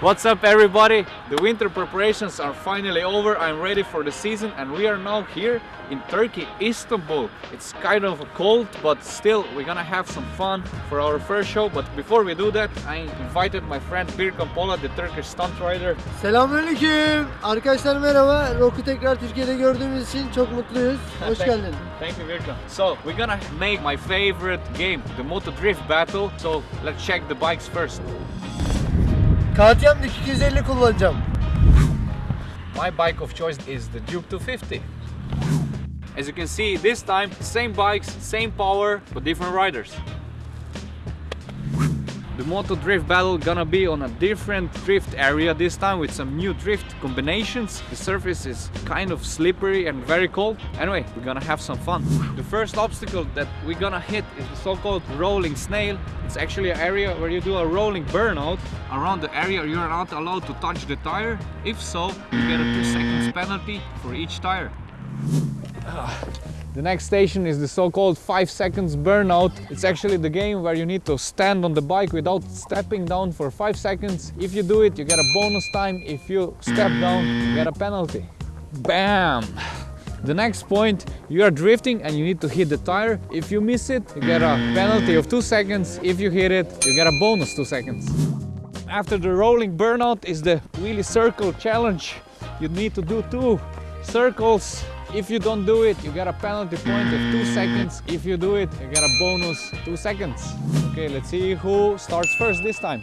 What's up everybody? The winter preparations are finally over. I'm ready for the season and we are now here in Turkey, Istanbul. It's kind of cold but still we're gonna have some fun for our first show. But before we do that, I invited my friend Birkan Pola, the Turkish stunt rider. Selamünaleyküm. Arkadaşlar merhaba. Rock'u tekrar Türkiye'de gördüğümüz için çok mutluyuz. Hoş Thank- geldin. Thank you Birkan. So we're gonna make my favorite game, the Moto Drift Battle. So let's check the bikes first. KTM 250 kullanacağım. My bike of choice is the Duke 250. As you can see, this time, same bikes, same power, but different riders. The Moto Drift Battle gonna be on a different drift area this time with some new drift combinations. The surface is kind of slippery and very cold. Anyway, we're gonna have some fun. The first obstacle that we're gonna hit is the so-called rolling snail. It's actually an area where you do a rolling burnout. Around the area you're not allowed to touch the tire. If so, you get a 2 seconds penalty for each tire. The next station is the so-called 5 seconds burnout. It's actually the game where you need to stand on the bike without stepping down for 5 seconds. If you do it, you get a bonus time. If you step down, you get a penalty. Bam! The next point, you are drifting and you need to hit the tire. If you miss it, you get a penalty of 2 seconds. If you hit it, you get a bonus 2 seconds. After the rolling burnout is the wheelie circle challenge. You need to do two circles. If you don't do it, you get a penalty point of two seconds. If you do it, you get a bonus two seconds. Okay, let's see who starts first this time.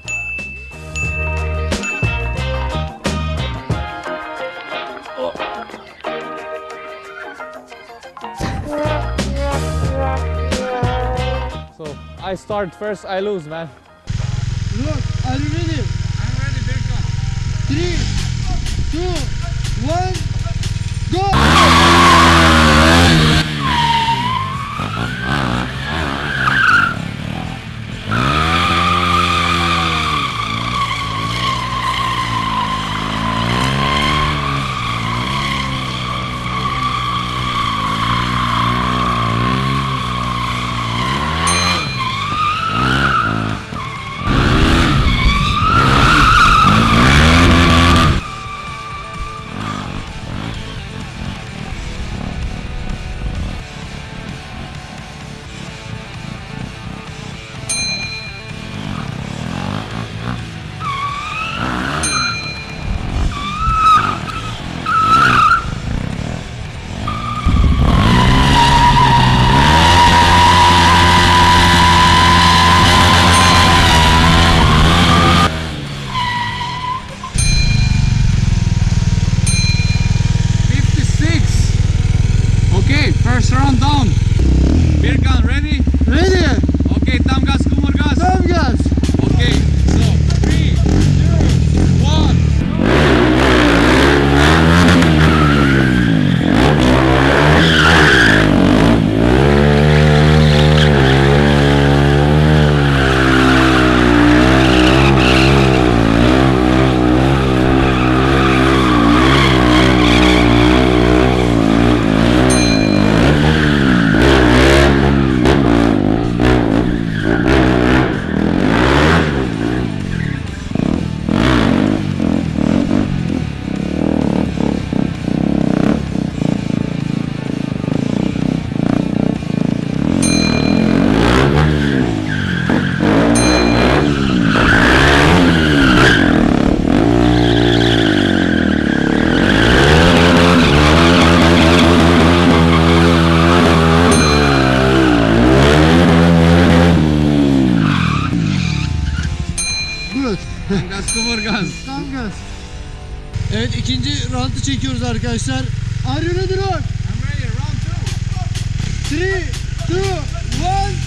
So I start first, I lose, man. Look, are you ready? I'm ready, Birka. Three, two, one, go! kıvırgaz. Gaz kıvırgaz. Tam gaz. Evet ikinci round'ı çekiyoruz arkadaşlar. Are you ready? I'm ready. Round 2. 3, 2, 1.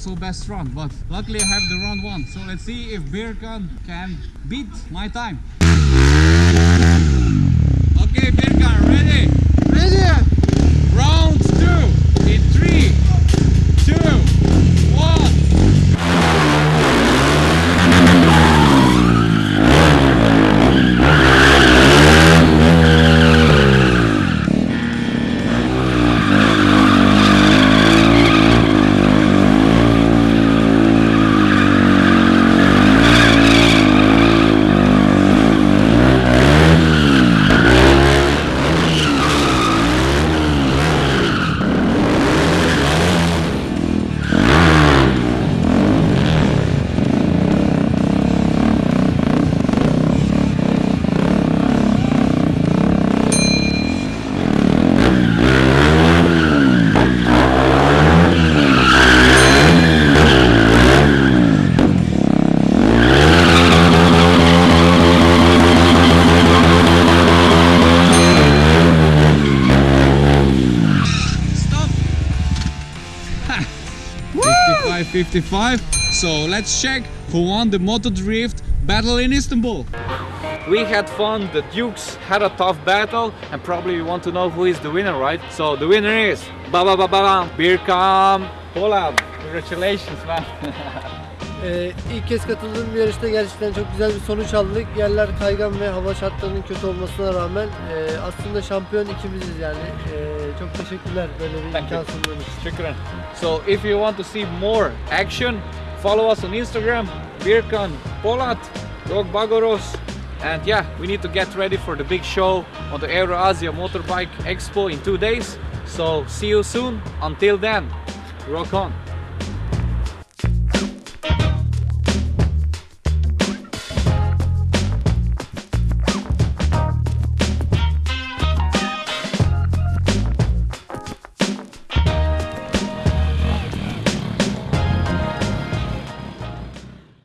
So best run, but luckily I have the round one. So let's see if Birkan can beat my time. Okay, Birkan, ready? Ready? Round two in three, 55 55. So let's check who won the Moto Drift battle in Istanbul. We had fun, the Dukes had a tough battle, and probably you want to know who is the winner, right? So the winner is ba ba ba ba ba Birkam Polat. Congratulations, man. Ee, ilk kez katıldığım bir yarışta gerçekten çok güzel bir sonuç aldık. Yerler kaygan ve hava şartlarının kötü olmasına rağmen e, aslında şampiyon ikimiziz yani. E, çok teşekkürler böyle bir Thank imkan sunduğunuz için. Shukran. So if you want to see more action, follow us on Instagram, Birkan Polat, Rok Bagoros. And yeah, we need to get ready for the big show on the Asia Motorbike Expo in two days. So see you soon. Until then, rock on.